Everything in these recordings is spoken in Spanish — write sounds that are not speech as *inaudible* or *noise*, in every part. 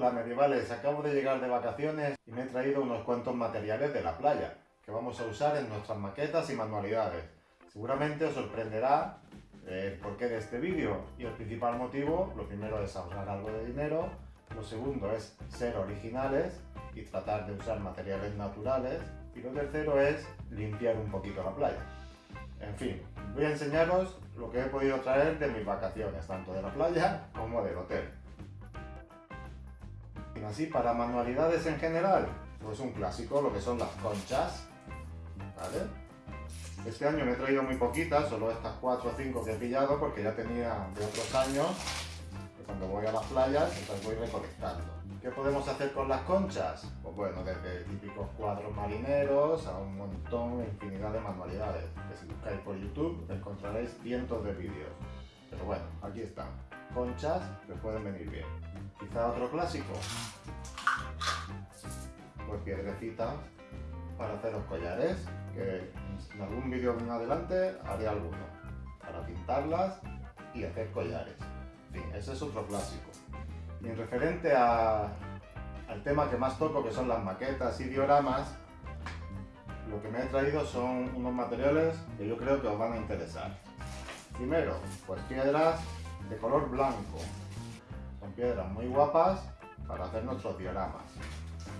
Hola medievales, acabo de llegar de vacaciones y me he traído unos cuantos materiales de la playa que vamos a usar en nuestras maquetas y manualidades. Seguramente os sorprenderá el porqué de este vídeo y el principal motivo, lo primero es ahorrar algo de dinero, lo segundo es ser originales y tratar de usar materiales naturales y lo tercero es limpiar un poquito la playa. En fin, voy a enseñaros lo que he podido traer de mis vacaciones, tanto de la playa como del hotel. Así, para manualidades en general, pues un clásico, lo que son las conchas, ¿vale? Este año me he traído muy poquitas, solo estas 4 o 5 que he pillado, porque ya tenía de otros años, cuando voy a las playas, las voy recolectando. ¿Qué podemos hacer con las conchas? Pues bueno, desde típicos cuadros marineros a un montón, infinidad de manualidades, que si buscáis por YouTube encontraréis cientos de vídeos. Pero bueno, aquí están, conchas que pueden venir bien. Quizá otro clásico, pues piedrecitas para hacer los collares, que en algún vídeo en adelante haré alguno, para pintarlas y hacer collares. En fin, ese es otro clásico. Y en referente al tema que más toco, que son las maquetas y dioramas, lo que me he traído son unos materiales que yo creo que os van a interesar. Primero, pues piedras de color blanco. Son piedras muy guapas para hacer nuestros dioramas.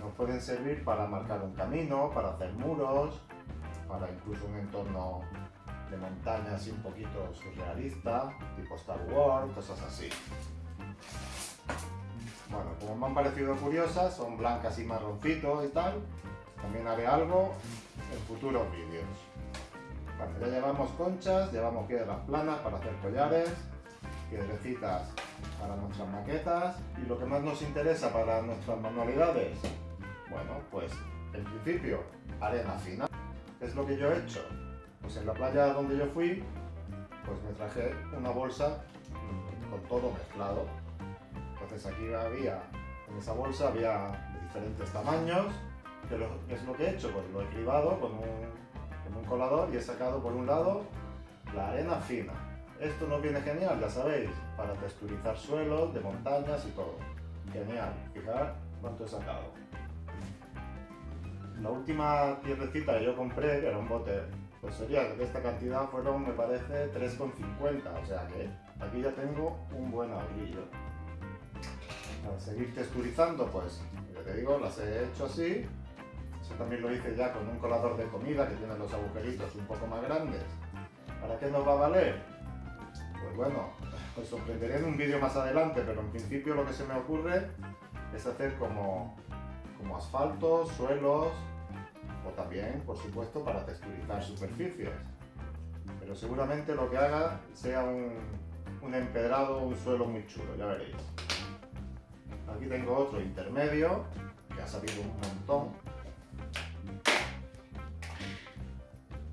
Nos pueden servir para marcar un camino, para hacer muros, para incluso un entorno de montaña así un poquito surrealista, tipo Star Wars, cosas así. Bueno, como me han parecido curiosas, son blancas y marroncitos y tal. También haré algo en futuros vídeos. Bueno, ya llevamos conchas, llevamos piedras planas para hacer collares, piedrecitas para nuestras maquetas y lo que más nos interesa para nuestras manualidades, bueno, pues en principio arena fina. Es lo que yo he hecho. Pues en la playa donde yo fui, pues me traje una bolsa con todo mezclado entonces aquí había, en esa bolsa había de diferentes tamaños, que es lo que he hecho, pues lo he cribado con un, un colador y he sacado por un lado la arena fina. Esto nos viene genial, ya sabéis, para texturizar suelos, de montañas y todo. Genial, fijar cuánto he sacado. La última piedrecita que yo compré, que era un bote, pues sería de esta cantidad fueron, me parece, 3,50, o sea que aquí ya tengo un buen ahorrillo para seguir texturizando, pues, ya te digo, las he hecho así. Eso también lo hice ya con un colador de comida que tiene los agujeritos un poco más grandes. ¿Para qué nos va a valer? Pues bueno, os sorprenderé en un vídeo más adelante, pero en principio lo que se me ocurre es hacer como, como asfalto, suelos, o también, por supuesto, para texturizar superficies. Pero seguramente lo que haga sea un, un empedrado, un suelo muy chulo, ya veréis. Aquí tengo otro intermedio, que ha salido un montón.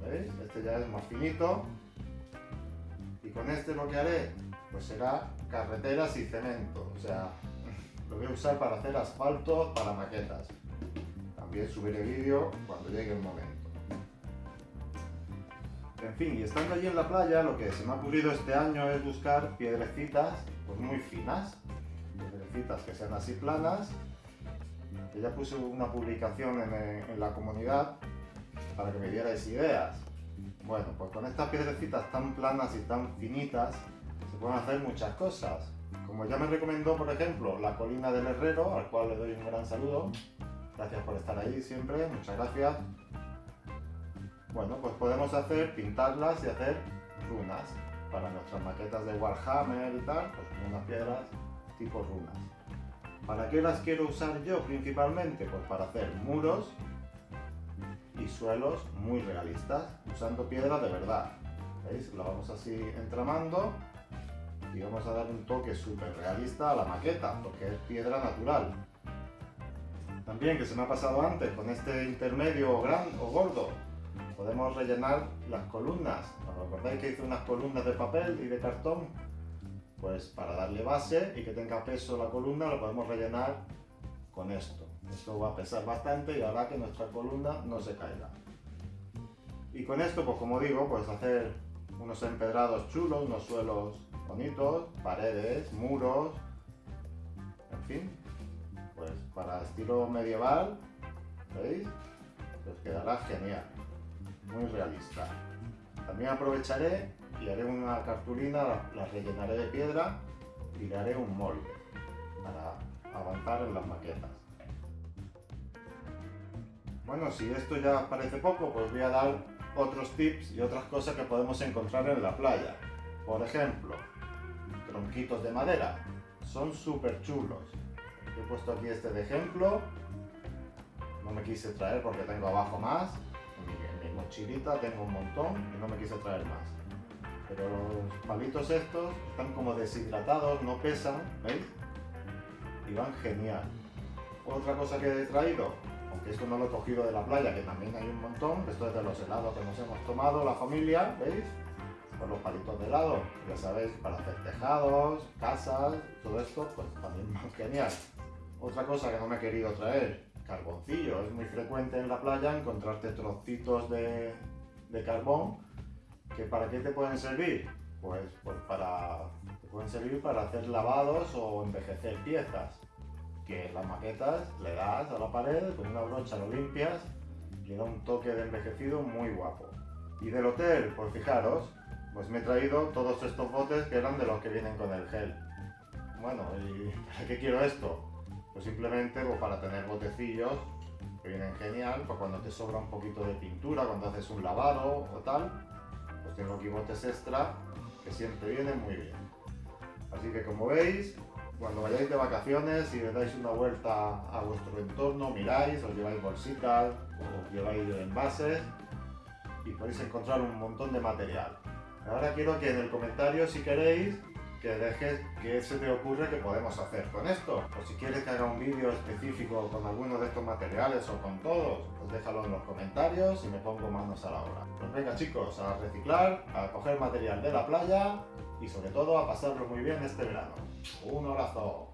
¿Veis? Este ya es más finito. Con este lo que haré, pues será carreteras y cemento. O sea, lo voy a usar para hacer asfalto para maquetas. También subiré vídeo cuando llegue el momento. En fin, y estando allí en la playa, lo que se me ha ocurrido este año es buscar piedrecitas pues muy finas piedrecitas que sean así planas. Que ya puse una publicación en, la comunidad para que me dierais ideas. Bueno, pues con estas piedrecitas tan planas y tan finitas se pueden hacer muchas cosas. Como ya me recomendó, por ejemplo, la colina del herrero, al cual le doy un gran saludo. Gracias por estar ahí siempre, muchas gracias. Bueno, pues podemos hacer, pintarlas y hacer runas para nuestras maquetas de Warhammer y tal, pues con unas piedras tipo runas. ¿Para qué las quiero usar yo principalmente? Pues para hacer muros y suelos muy realistas, usando piedra de verdad. ¿Veis? La vamos así entramando y vamos a dar un toque súper realista a la maqueta, porque es piedra natural. También, que se me ha pasado antes, con este intermedio gran o gordo, podemos rellenar las columnas. ¿Os acordáis que hice unas columnas de papel y de cartón? Pues para darle base y que tenga peso la columna lo podemos rellenar con esto. Esto va a pesar bastante y hará que nuestra columna no se caiga. Y con esto, pues como digo, pues hacer unos empedrados chulos, unos suelos bonitos, paredes, muros, en fin. para estilo medieval, ¿veis? Pues quedará genial, muy realista. También aprovecharé y haré una cartulina, la rellenaré de piedra y le haré un molde para avanzar en las maquetas. Bueno, si esto ya parece poco, pues voy a dar otros tips y otras cosas que podemos encontrar en la playa. Por ejemplo, tronquitos de madera. Son súper chulos. He puesto aquí este de ejemplo. No me quise traer porque tengo abajo más. En mi, mochilita tengo un montón y no me quise traer más. Pero los palitos estos están como deshidratados, no pesan, ¿veis? Y van genial. Otra cosa que he traído, aunque esto no lo he cogido de la playa, que también hay un montón, esto es de los helados que nos hemos tomado, la familia, ¿veis? Con los palitos de helado, ya sabéis, para hacer tejados, casas, todo esto, pues también más genial. Otra cosa que no me he querido traer, carboncillo. Es muy frecuente en la playa encontrarte trocitos de, de carbón que para qué te pueden servir? Pues, pues para, te pueden servir para hacer lavados o envejecer piezas que las maquetas le das a la pared, con una brocha lo limpias y da un toque de envejecido muy guapo. Y del hotel, pues fijaros, pues me he traído todos estos botes que eran de los que vienen con el gel. Bueno, ¿y *laughs* para qué quiero esto? Pues simplemente pues para tener botecillos que vienen genial, pues cuando te sobra un poquito de pintura, cuando haces un lavado o tal, pues tengo aquí botes extra que siempre vienen muy bien. Así que como veis, cuando vayáis de vacaciones y le dais una vuelta a vuestro entorno, miráis, os lleváis bolsitas, os lleváis envases y podéis encontrar un montón de material. Ahora quiero que en el comentario, si queréis, que dejes que se te ocurre que podemos hacer con esto. O si quieres que haga un vídeo específico con alguno de estos materiales o con todos, pues déjalo en los comentarios y me pongo manos a la obra. Pues venga chicos, a reciclar, a coger material de la playa y sobre todo a pasarlo muy bien este verano. Un abrazo.